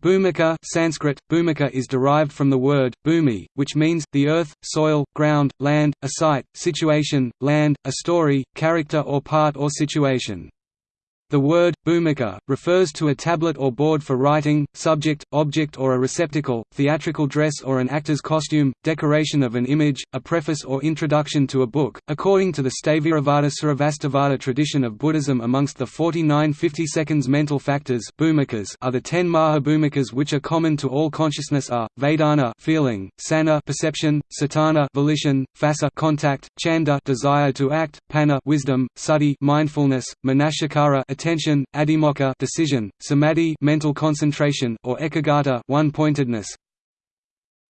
Bhumika Sanskrit, bhumika is derived from the word, bhumi, which means, the earth, soil, ground, land, a site, situation, land, a story, character or part or situation. The word, bhumika, refers to a tablet or board for writing, subject, object or a receptacle, theatrical dress or an actor's costume, decoration of an image, a preface or introduction to a book. According to the Sthaviravada Sarvastivada tradition of Buddhism amongst the 49 50-seconds mental factors bhumikas are the ten mahabhumikas which are common to all consciousness are, vedana feeling, sanna perception, cetana volition, fasa contact, chanda desire to act, panna wisdom, suddhi mindfulness, manasakara attention, adhimokkha decision, samadhi mental concentration, or ekagata one-pointedness.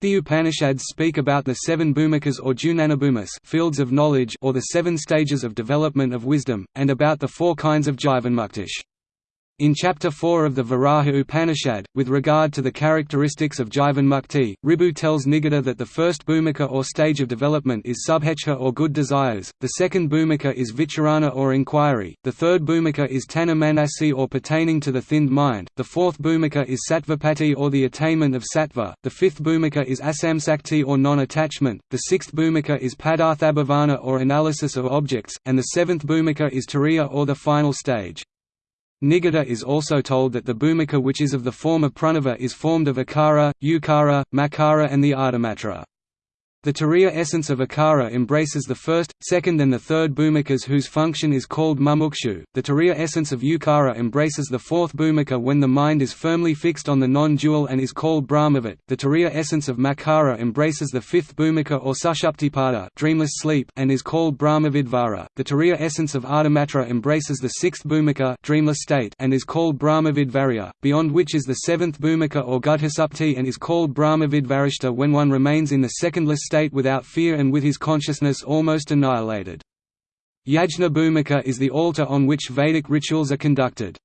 The Upanishads speak about the seven bhumikas or jnanabhumis fields of knowledge or the seven stages of development of wisdom, and about the four kinds of jivanmuktish. In Chapter 4 of the Varaha Upanishad, with regard to the characteristics of Jivanmukti, Ribhu tells Nidagha that the first bhumika or stage of development is subhechha or good desires, the second bhumika is vicharana or inquiry, the third bhumika is tanha manasi or pertaining to the thinned mind, the fourth bhumika is sattvapatti or the attainment of sattva, the fifth bhumika is asamsakti or non-attachment, the sixth bhumika is padarthabhavana or analysis of objects, and the seventh bhumika is turiya or the final stage. Nidagha is also told that the bhumika which is of the form of pranava is formed of akara, ukara, makara and the ardhamatra. The Turiya essence of Akara embraces the first, second and the third bhumikas whose function is called mumukshu. The Turiya essence of Ukara embraces the fourth bhumika when the mind is firmly fixed on the non-dual and is called Brahmavat. The Turiya essence of Makara embraces the fifth bhumika or Sushuptipada dreamless sleep and is called Brahmavidvara. The Turiya essence of Ardhamatra embraces the sixth bhumika dreamless state and is called Brahmavidvarya, beyond which is the seventh bhumika or Gudhasupti and is called Brahmavidvarishta when one remains in the secondless state without fear and with his consciousness almost annihilated. Yajna Bhumika is the altar on which Vedic rituals are conducted.